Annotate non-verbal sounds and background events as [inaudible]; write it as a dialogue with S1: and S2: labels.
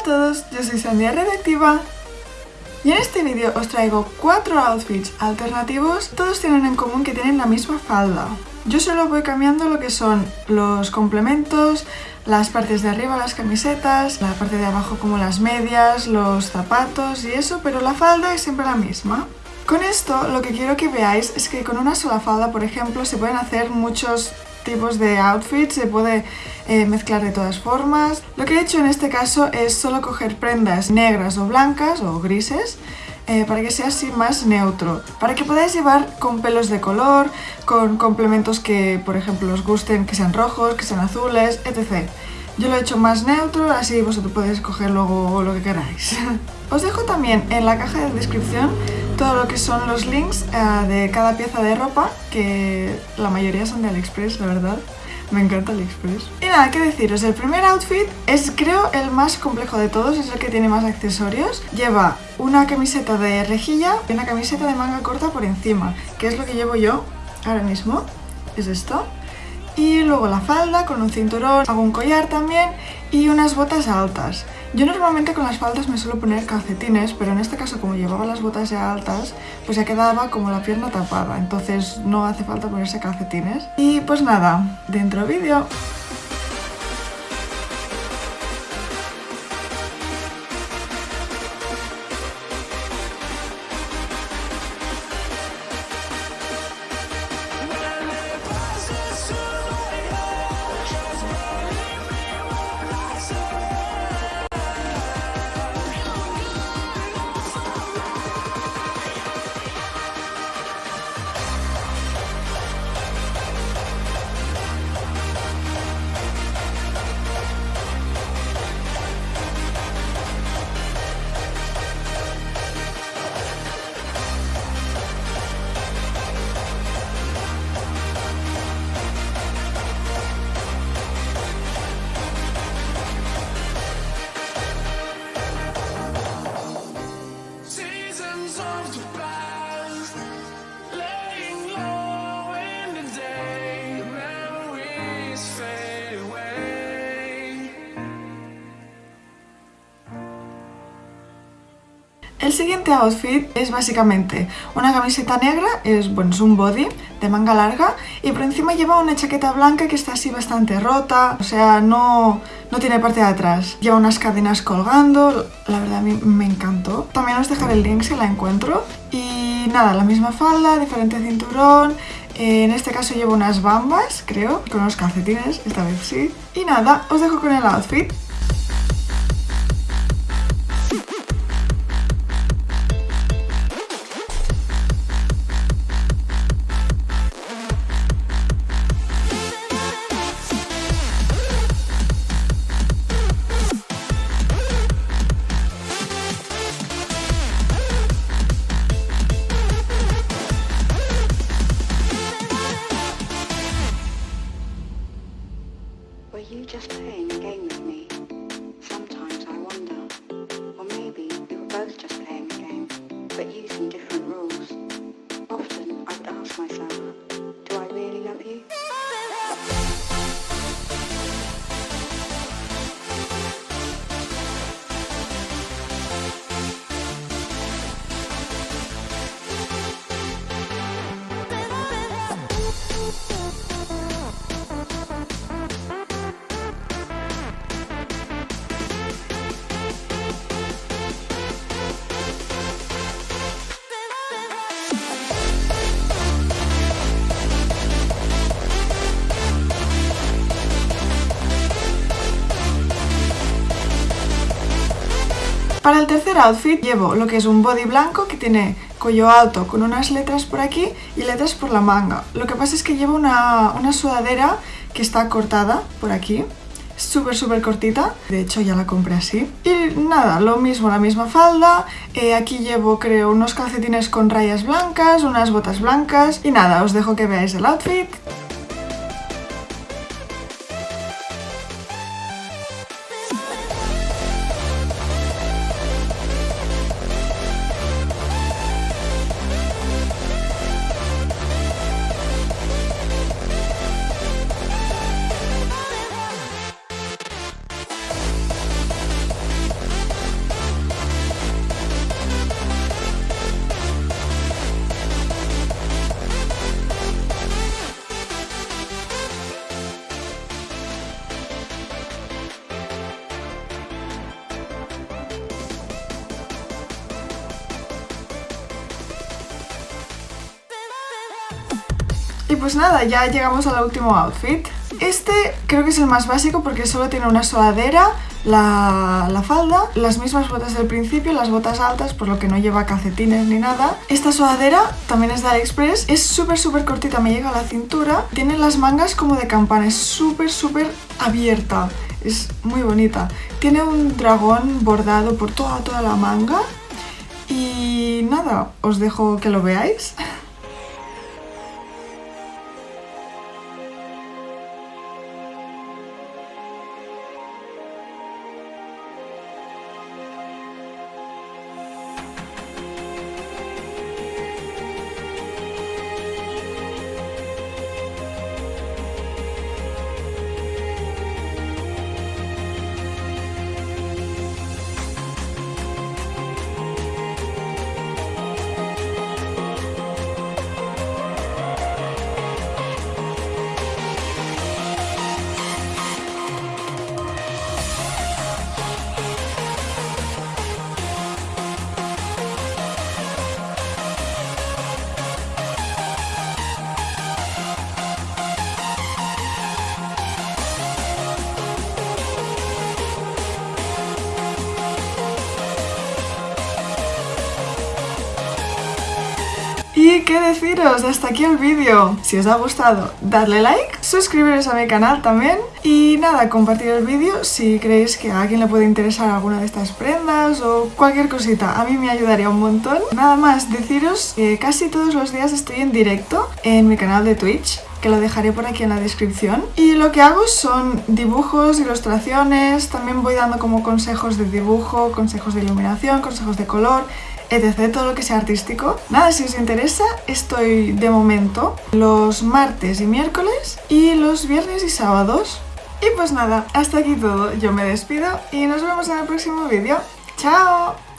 S1: a todos, yo soy Sandia Redactiva y en este vídeo os traigo cuatro outfits alternativos, todos tienen en común que tienen la misma falda. Yo solo voy cambiando lo que son los complementos, las partes de arriba, las camisetas, la parte de abajo como las medias, los zapatos y eso, pero la falda es siempre la misma. Con esto lo que quiero que veáis es que con una sola falda, por ejemplo, se pueden hacer muchos tipos de outfits, se puede eh, mezclar de todas formas. Lo que he hecho en este caso es solo coger prendas negras o blancas o grises eh, para que sea así más neutro, para que podáis llevar con pelos de color, con complementos que por ejemplo os gusten, que sean rojos, que sean azules, etc. Yo lo he hecho más neutro, así vosotros podéis coger luego lo que queráis. [laughs] Os dejo también en la caja de descripción todo lo que son los links uh, de cada pieza de ropa, que la mayoría son de AliExpress, la verdad. Me encanta AliExpress. Y nada, qué deciros, el primer outfit es creo el más complejo de todos, es el que tiene más accesorios. Lleva una camiseta de rejilla y una camiseta de manga corta por encima, que es lo que llevo yo ahora mismo, es esto. Y luego la falda con un cinturón, hago un collar también y unas botas altas. Yo normalmente con las faldas me suelo poner calcetines, pero en este caso como llevaba las botas ya altas, pues ya quedaba como la pierna tapada, entonces no hace falta ponerse calcetines. Y pues nada, dentro vídeo. El siguiente outfit es básicamente una camiseta negra, es, bueno, es un body de manga larga y por encima lleva una chaqueta blanca que está así bastante rota, o sea, no, no tiene parte de atrás. Lleva unas cadenas colgando, la verdad a mí me encantó. También os dejaré el link si la encuentro. Y nada, la misma falda, diferente cinturón, en este caso llevo unas bambas, creo, con unos calcetines, esta vez sí. Y nada, os dejo con el outfit. Para el tercer outfit llevo lo que es un body blanco que tiene cuello alto con unas letras por aquí y letras por la manga. Lo que pasa es que llevo una, sudadera que está cortada por aquí, súper súper cortita, de hecho ya la compré así. Y nada, lo mismo, la misma falda, eh, aquí llevo creo unos calcetines con rayas blancas, unas botas blancas y nada, os dejo que veáis el outfit. Y pues nada, ya llegamos al último outfit. Este creo que es el más básico porque solo tiene una sudadera, la, la, falda, las mismas botas del principio, las botas altas, por lo que no lleva calcetines ni nada. Esta sudadera también es de AliExpress, es súper súper cortita, me llega a la cintura, tiene las mangas como de campana, es súper súper abierta, es muy bonita. Tiene un dragón bordado por toda, toda la manga y nada, os dejo que lo veáis. [laughs] Y qué deciros, hasta aquí el vídeo. Si os ha gustado, dadle like, suscribiros a mi canal también y nada, compartir el vídeo si creéis que a alguien le puede interesar alguna de estas prendas o cualquier cosita. A mí me ayudaría un montón. Nada más, deciros que casi todos los días estoy en directo en mi canal de Twitch que lo dejaré por aquí en la descripción. Y lo que hago son dibujos, ilustraciones, también voy dando como consejos de dibujo, consejos de iluminación, consejos de color, etc. Todo lo que sea artístico. Nada, si os interesa, estoy de momento los martes y miércoles y los viernes y sábados. Y pues nada, hasta aquí todo. Yo me despido y nos vemos en el próximo vídeo. ¡Chao!